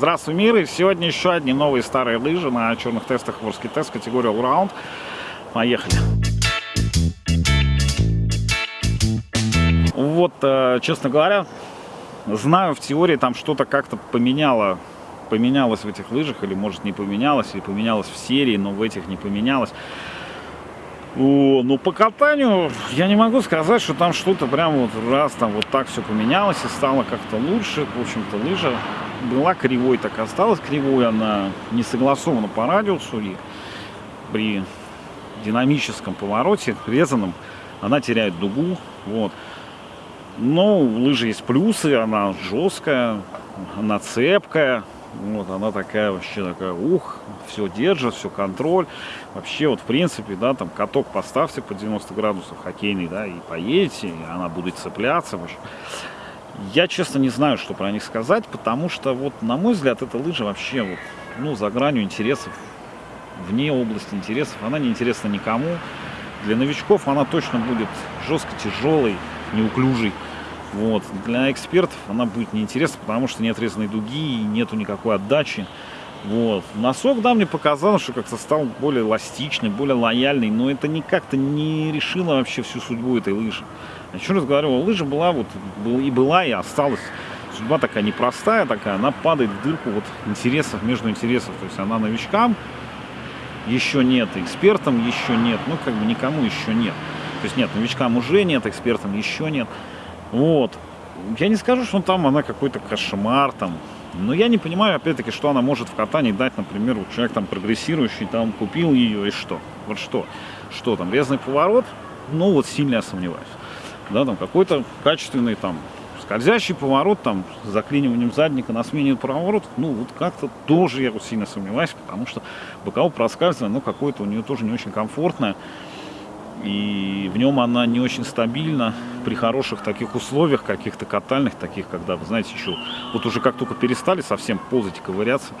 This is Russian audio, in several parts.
Здравствуй, мир! И сегодня еще одни новые старые лыжи на черных тестах Ворский тест категории Allround. Поехали! Вот, э, честно говоря, знаю в теории там что-то как-то поменяло поменялось в этих лыжах, или может не поменялось, или поменялось в серии, но в этих не поменялось. Ну, по катанию я не могу сказать, что там что-то прям вот раз там вот так все поменялось и стало как-то лучше. В общем-то, лыжа была кривой, так и осталась кривой. Она не согласована по радиусу и при динамическом повороте, резаном, она теряет дугу. Вот. Но у лыжи есть плюсы, она жесткая, она цепкая, вот, она такая вообще такая, ух, все держит, все контроль. Вообще, вот, в принципе, да, там каток поставьте по 90 градусов хоккейный, да, и поедете, и она будет цепляться. Вообще. Я, честно, не знаю, что про них сказать, потому что, вот, на мой взгляд, эта лыжа вообще, вот, ну, за гранью интересов, вне области интересов, она не интересна никому. Для новичков она точно будет жестко тяжелой, неуклюжей. Вот. Для экспертов она будет неинтересна, потому что нет резной дуги нету никакой отдачи. Вот. Носок, да, мне показалось, что как-то стал более эластичный, более лояльный, но это никак-то не решило вообще всю судьбу этой лыжи. Еще раз говорю, лыжа была вот и была, и осталась. Судьба такая непростая, такая, она падает в дырку вот интересов между интересов. То есть она новичкам еще нет, экспертам еще нет, ну как бы никому еще нет. То есть нет, новичкам уже нет, экспертам еще нет. Вот. Я не скажу, что там она какой-то кошмар там. Но я не понимаю, опять-таки, что она может в катании дать, например, вот человек там прогрессирующий, там купил ее и что? Вот что? Что там, резный поворот? Ну вот сильно я сомневаюсь. Да, там какой-то качественный там скользящий поворот там с заклиниванием задника на смене поворот, ну вот как-то тоже я вот сильно сомневаюсь, потому что боковое проскальзывание, ну какое-то у нее тоже не очень комфортное и в нем она не очень стабильна при хороших таких условиях, каких-то катальных, таких, когда, вы знаете, еще, вот уже как только перестали совсем ползать и ковыряться,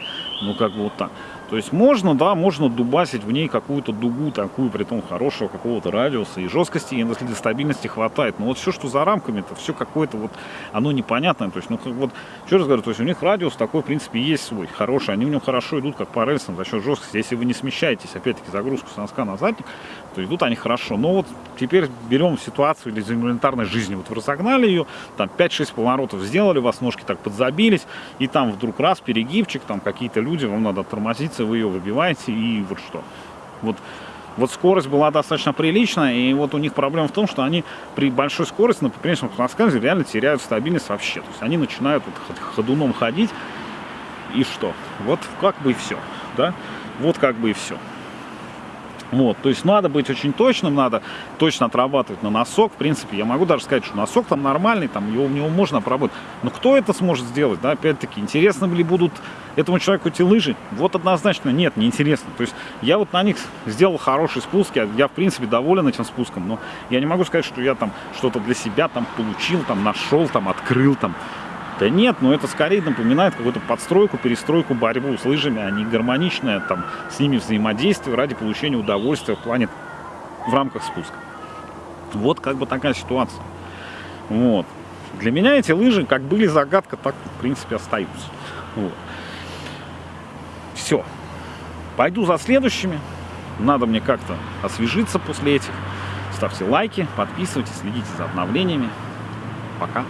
ну, как бы вот так. То есть можно, да, можно дубасить в ней какую-то дугу такую, при том хорошего какого-то радиуса, и жесткости, и для стабильности хватает. Но вот все, что за рамками, это все какое-то вот, оно непонятное. То есть, ну, вот, еще раз говорю, то есть у них радиус такой, в принципе, есть свой, хороший. Они в нем хорошо идут, как по рельсам, за счет жесткости. Если вы не смещаетесь, опять-таки, загрузку с носка на задник, то идут они хорошо. Но вот теперь берем ситуацию из элементарной жизни. Вот вы разогнали ее, там 5-6 поворотов сделали, у вас ножки так подзабились, и там вдруг раз, перегибчик, там какие-то люди, вам надо тормозиться, вы ее выбиваете, и вот что. Вот, вот скорость была достаточно приличная, и вот у них проблема в том, что они при большой скорости на поперечном рассказе реально теряют стабильность вообще. То есть они начинают вот ходуном ходить, и что? Вот как бы и все, да? Вот как бы и все. Вот, то есть надо быть очень точным, надо точно отрабатывать на носок. В принципе, я могу даже сказать, что носок там нормальный, там его, у него можно обработать. Но кто это сможет сделать, да, опять-таки, интересно ли будут этому человеку эти лыжи? Вот однозначно нет, не интересно. То есть я вот на них сделал хороший спуск, я, я в принципе доволен этим спуском, но я не могу сказать, что я там что-то для себя там получил, там нашел, там открыл, там да нет, но это скорее напоминает какую-то подстройку, перестройку, борьбу с лыжами, а не гармоничное там с ними взаимодействие ради получения удовольствия в плане, в рамках спуска. Вот как бы такая ситуация. Вот. Для меня эти лыжи как были загадка, так в принципе остаются. Вот. Все. Пойду за следующими. Надо мне как-то освежиться после этих. Ставьте лайки, подписывайтесь, следите за обновлениями. Пока.